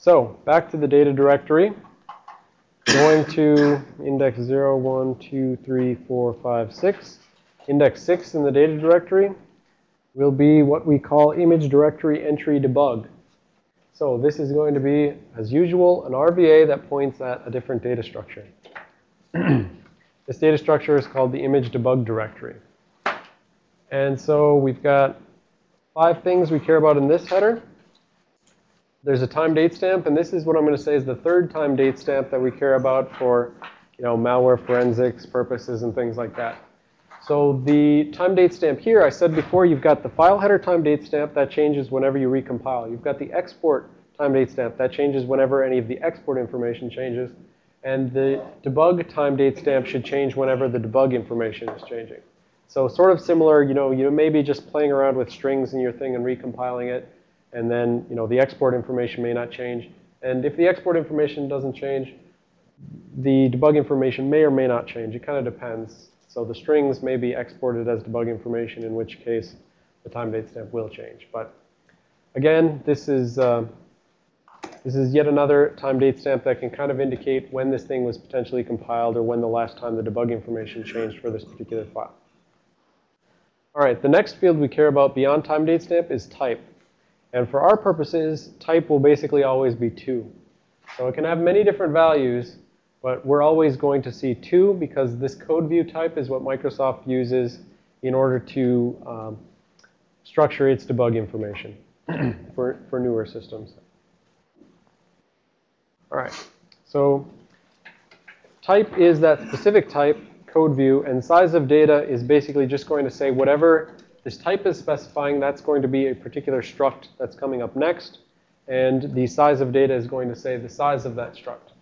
So back to the data directory. Going to index 0, 1, 2, 3, 4, 5, 6. Index 6 in the data directory will be what we call image directory entry debug. So this is going to be, as usual, an RVA that points at a different data structure. this data structure is called the image debug directory. And so we've got five things we care about in this header. There's a time date stamp, and this is what I'm going to say is the third time date stamp that we care about for, you know, malware forensics purposes and things like that. So the time date stamp here, I said before, you've got the file header time date stamp that changes whenever you recompile. You've got the export time date stamp that changes whenever any of the export information changes. And the debug time date stamp should change whenever the debug information is changing. So sort of similar, you know, you may be just playing around with strings in your thing and recompiling it and then you know the export information may not change. And if the export information doesn't change, the debug information may or may not change. It kind of depends. So the strings may be exported as debug information, in which case the time date stamp will change. But again, this is uh, this is yet another time date stamp that can kind of indicate when this thing was potentially compiled or when the last time the debug information changed for this particular file. All right, the next field we care about beyond time date stamp is type. And for our purposes, type will basically always be 2. So it can have many different values, but we're always going to see 2 because this code view type is what Microsoft uses in order to um, structure its debug information for, for newer systems. All right. So type is that specific type, code view, and size of data is basically just going to say whatever this type is specifying that's going to be a particular struct that's coming up next. And the size of data is going to say the size of that struct.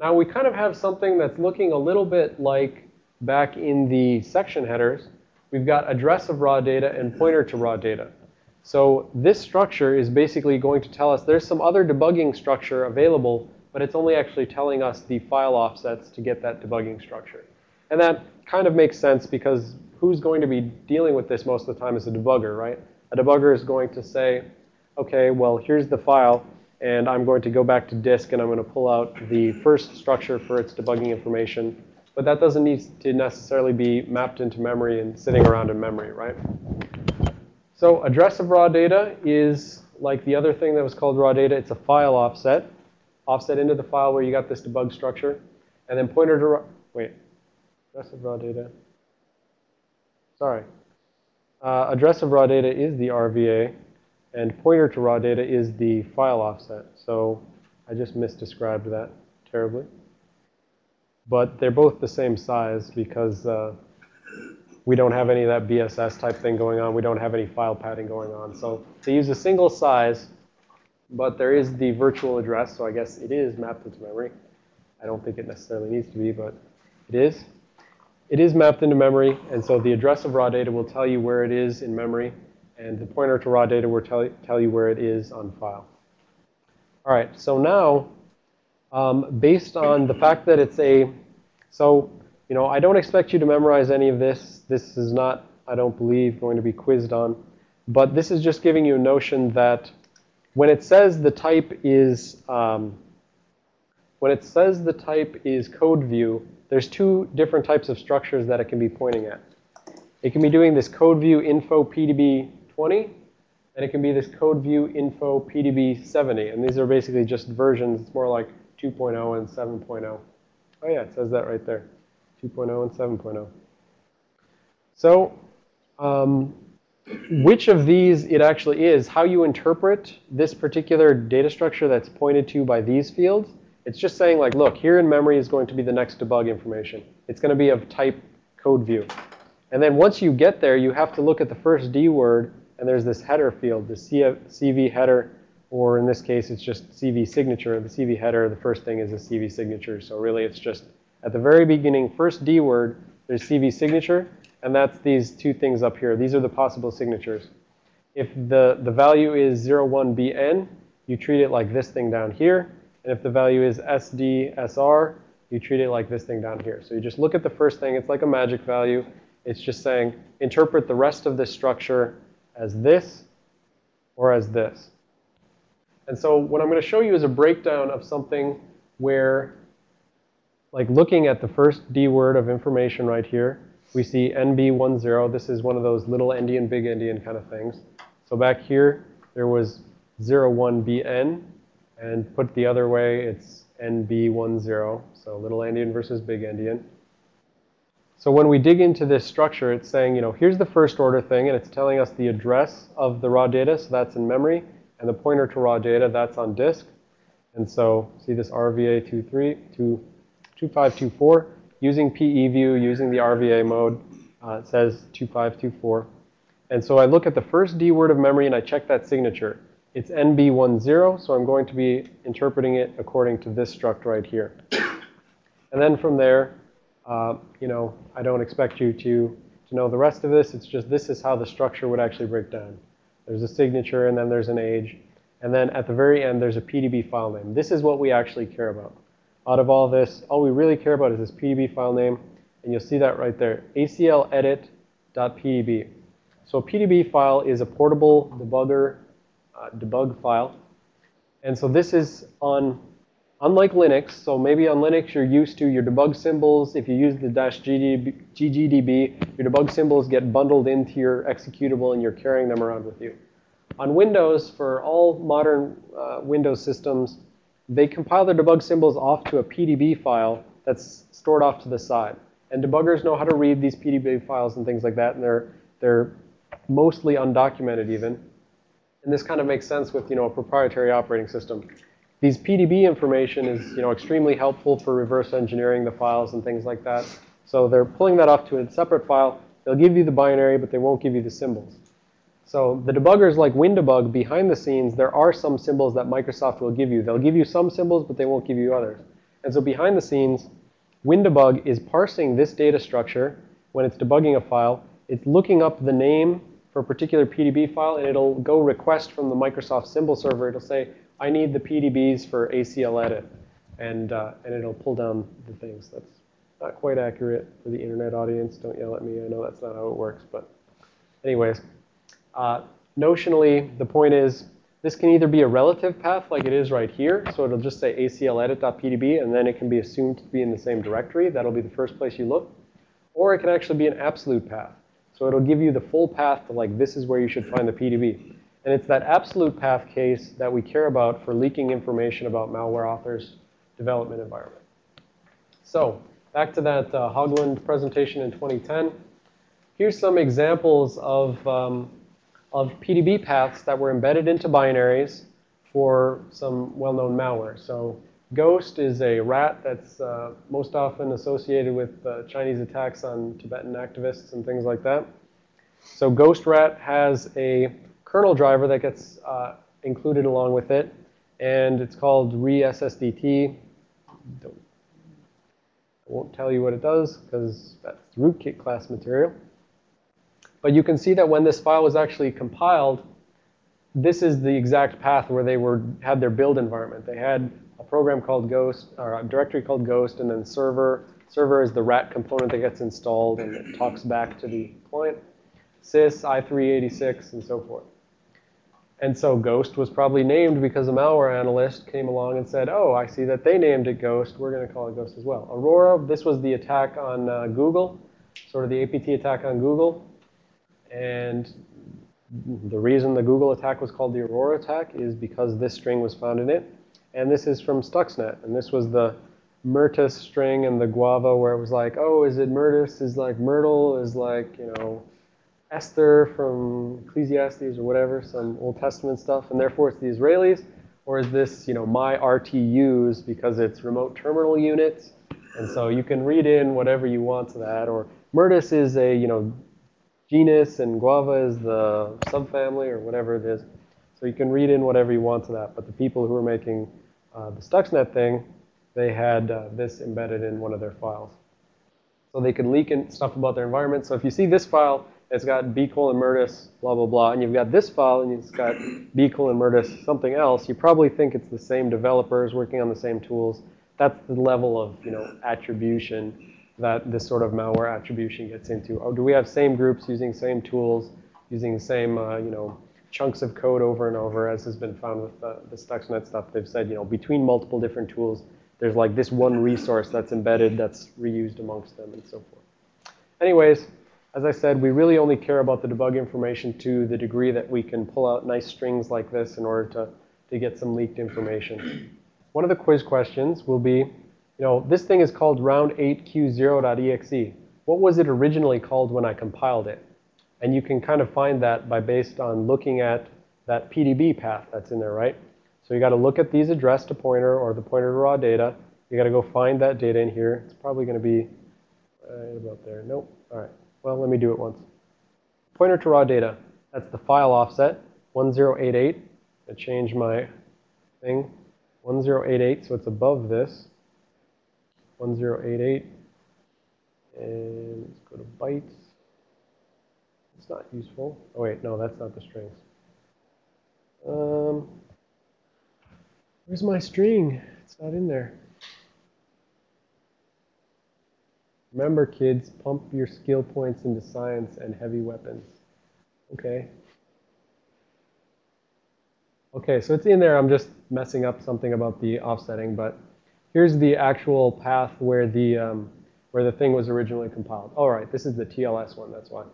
Now we kind of have something that's looking a little bit like back in the section headers. We've got address of raw data and pointer to raw data. So this structure is basically going to tell us there's some other debugging structure available, but it's only actually telling us the file offsets to get that debugging structure. And that kind of makes sense because who's going to be dealing with this most of the time is a debugger, right? A debugger is going to say, okay, well, here's the file, and I'm going to go back to disk, and I'm going to pull out the first structure for its debugging information. But that doesn't need to necessarily be mapped into memory and sitting around in memory, right? So address of raw data is like the other thing that was called raw data. It's a file offset, offset into the file where you got this debug structure. And then pointer to, wait, address of raw data. Sorry. Uh, address of raw data is the RVA, and pointer to raw data is the file offset. So I just misdescribed that terribly. But they're both the same size because uh, we don't have any of that BSS type thing going on. We don't have any file padding going on. So they use a single size, but there is the virtual address. So I guess it is mapped into memory. I don't think it necessarily needs to be, but it is. It is mapped into memory, and so the address of raw data will tell you where it is in memory, and the pointer to raw data will tell, tell you where it is on file. All right, so now, um, based on the fact that it's a, so, you know, I don't expect you to memorize any of this. This is not, I don't believe, going to be quizzed on. But this is just giving you a notion that when it says the type is, um, when it says the type is code view, there's two different types of structures that it can be pointing at. It can be doing this code view info PDB 20, and it can be this code view info PDB 70. And these are basically just versions. It's more like 2.0 and 7.0. Oh yeah, it says that right there. 2.0 and 7.0. So um, which of these it actually is, how you interpret this particular data structure that's pointed to by these fields it's just saying like, look, here in memory is going to be the next debug information. It's going to be of type code view. And then once you get there, you have to look at the first D word, and there's this header field, the CV header, or in this case, it's just CV signature. The CV header, the first thing is a CV signature. So really, it's just at the very beginning, first D word, there's CV signature, and that's these two things up here. These are the possible signatures. If the, the value is 01BN, you treat it like this thing down here. And if the value is SDSR, you treat it like this thing down here. So you just look at the first thing. It's like a magic value. It's just saying interpret the rest of this structure as this or as this. And so what I'm going to show you is a breakdown of something where, like looking at the first D word of information right here, we see NB10. This is one of those little endian, big endian kind of things. So back here, there was 01BN. And put the other way, it's NB10. So little endian versus big endian. So when we dig into this structure, it's saying, you know, here's the first order thing, and it's telling us the address of the raw data, so that's in memory, and the pointer to raw data, that's on disk. And so see this RVA 23, 2524, using PEView, using the RVA mode, uh, it says 2524. And so I look at the first D word of memory and I check that signature. It's NB10, so I'm going to be interpreting it according to this struct right here. And then from there, uh, you know, I don't expect you to, to know the rest of this. It's just this is how the structure would actually break down. There's a signature, and then there's an age. And then at the very end, there's a PDB file name. This is what we actually care about. Out of all this, all we really care about is this PDB file name. And you'll see that right there, acledit.pdb. So a PDB file is a portable debugger uh, debug file. And so this is on Unlike Linux, so maybe on Linux you're used to your debug symbols. If you use the dash ggdb, your debug symbols get bundled into your executable and you're carrying them around with you. On Windows, for all modern uh, Windows systems, they compile their debug symbols off to a PDB file that's stored off to the side. And debuggers know how to read these PDB files and things like that, and they're, they're mostly undocumented even. And this kind of makes sense with, you know, a proprietary operating system. These PDB information is you know, extremely helpful for reverse engineering the files and things like that. So they're pulling that off to a separate file. They'll give you the binary, but they won't give you the symbols. So the debuggers like WinDbg, behind the scenes, there are some symbols that Microsoft will give you. They'll give you some symbols, but they won't give you others. And so behind the scenes, WinDbg is parsing this data structure when it's debugging a file. It's looking up the name for a particular PDB file, and it'll go request from the Microsoft symbol server. It'll say, I need the PDBs for ACL edit. And, uh, and it'll pull down the things. That's not quite accurate for the internet audience. Don't yell at me. I know that's not how it works. But anyways, uh, notionally, the point is this can either be a relative path like it is right here. So it'll just say ACL edit.pdb, and then it can be assumed to be in the same directory. That'll be the first place you look. Or it can actually be an absolute path. So it'll give you the full path to like this is where you should find the PDB. And it's that absolute path case that we care about for leaking information about malware authors' development environment. So back to that uh, Hoglund presentation in 2010. Here's some examples of, um, of PDB paths that were embedded into binaries for some well-known malware. So Ghost is a rat that's uh, most often associated with uh, Chinese attacks on Tibetan activists and things like that. So Ghost Rat has a kernel driver that gets uh, included along with it. And it's called reSSDT. I won't tell you what it does because that's rootkit class material. But you can see that when this file was actually compiled, this is the exact path where they were had their build environment. They had a program called Ghost, or a directory called Ghost, and then server. Server is the rat component that gets installed and it talks back to the client. sys, i386, and so forth. And so Ghost was probably named because a malware analyst came along and said, oh, I see that they named it Ghost. We're going to call it Ghost as well. Aurora, this was the attack on uh, Google, sort of the APT attack on Google. And the reason the Google attack was called the Aurora attack is because this string was found in it. And this is from Stuxnet. And this was the Myrtus string and the Guava where it was like, oh, is it Myrtus? Is like Myrtle? Is like, you know, Esther from Ecclesiastes or whatever, some Old Testament stuff, and therefore it's the Israelis? Or is this, you know, my RTUs because it's remote terminal units? And so you can read in whatever you want to that. Or Myrtus is a, you know, genus and Guava is the subfamily or whatever it is. So you can read in whatever you want to that. But the people who are making uh, the Stuxnet thing, they had uh, this embedded in one of their files. So they could leak stuff about their environment. So if you see this file, it's got B colon Myrtus, blah, blah, blah, and you've got this file and it's got B colon Myrtus, something else, you probably think it's the same developers working on the same tools. That's the level of, you know, attribution that this sort of malware attribution gets into. Or do we have same groups using same tools, using the same, uh, you know, chunks of code over and over, as has been found with the, the Stuxnet stuff. They've said, you know, between multiple different tools, there's like this one resource that's embedded that's reused amongst them and so forth. Anyways, as I said, we really only care about the debug information to the degree that we can pull out nice strings like this in order to, to get some leaked information. One of the quiz questions will be, you know, this thing is called round8q0.exe. What was it originally called when I compiled it? And you can kind of find that by based on looking at that PDB path that's in there, right? So you got to look at these address to pointer or the pointer to raw data. You got to go find that data in here. It's probably going to be right about there. Nope. All right. Well, let me do it once. Pointer to raw data. That's the file offset, 1088. I change my thing. 1088, so it's above this. 1088. And let's go to bytes. It's not useful. Oh, wait, no, that's not the strings. Um, where's my string? It's not in there. Remember, kids, pump your skill points into science and heavy weapons. Okay. Okay, so it's in there. I'm just messing up something about the offsetting, but here's the actual path where the um, where the thing was originally compiled. All right, this is the TLS one. That's why.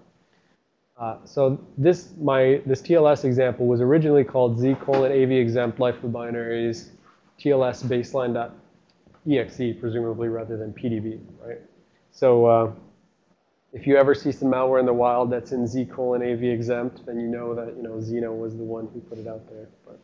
Uh, so this, my, this TLS example was originally called z colon av exempt life of binaries TLS baseline.exe, presumably rather than PDB, right? So uh, if you ever see some malware in the wild that's in z colon av exempt, then you know that you know Xeno was the one who put it out there. But